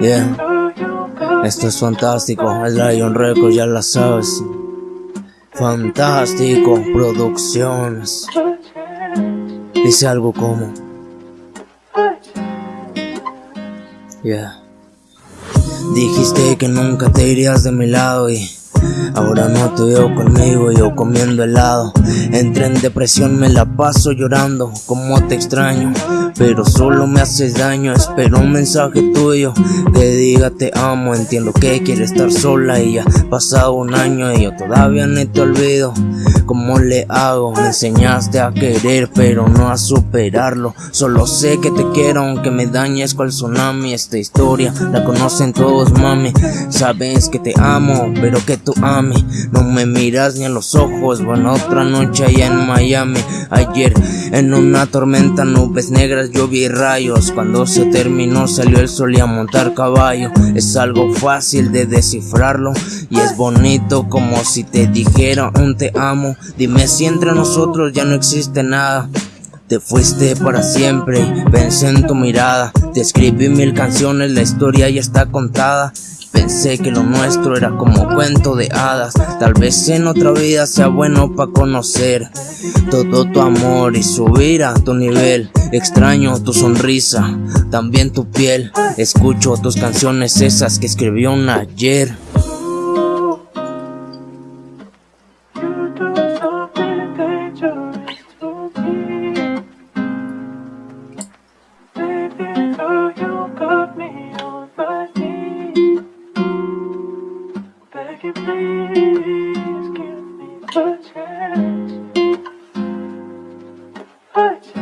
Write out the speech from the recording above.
Yeah, esto es fantástico, es Lion Records, ya la sabes. Fantástico, producciones. Dice algo como, yeah. Dijiste que nunca te irías de mi lado y ahora no te veo conmigo, yo comiendo helado. Entré en depresión, me la paso llorando, como te extraño, pero solo me haces daño. Espero un mensaje tuyo que diga te amo. Entiendo que quieres estar sola y ya pasado un año y yo todavía no te olvido. ¿Cómo le hago? Me enseñaste a querer, pero no a superarlo. Solo sé que te quiero, aunque me dañes cual tsunami. Esta historia la conocen todos, mami. Sabes que te amo, pero que tú a mí no me miras ni a los ojos. Bueno, otra noche allá en Miami. Ayer en una tormenta, nubes negras, yo vi rayos. Cuando se terminó, salió el sol y a montar caballo. Es algo fácil de descifrarlo y es bonito como si te dijera un te amo. Dime si entre nosotros ya no existe nada. Te fuiste para siempre, pensé en tu mirada. Te escribí mil canciones, la historia ya está contada. Pensé que lo nuestro era como cuento de hadas. Tal vez en otra vida sea bueno para conocer todo tu amor y subir a tu nivel. Extraño tu sonrisa, también tu piel. Escucho tus canciones, esas que escribió un ayer. Purchase. Purchase.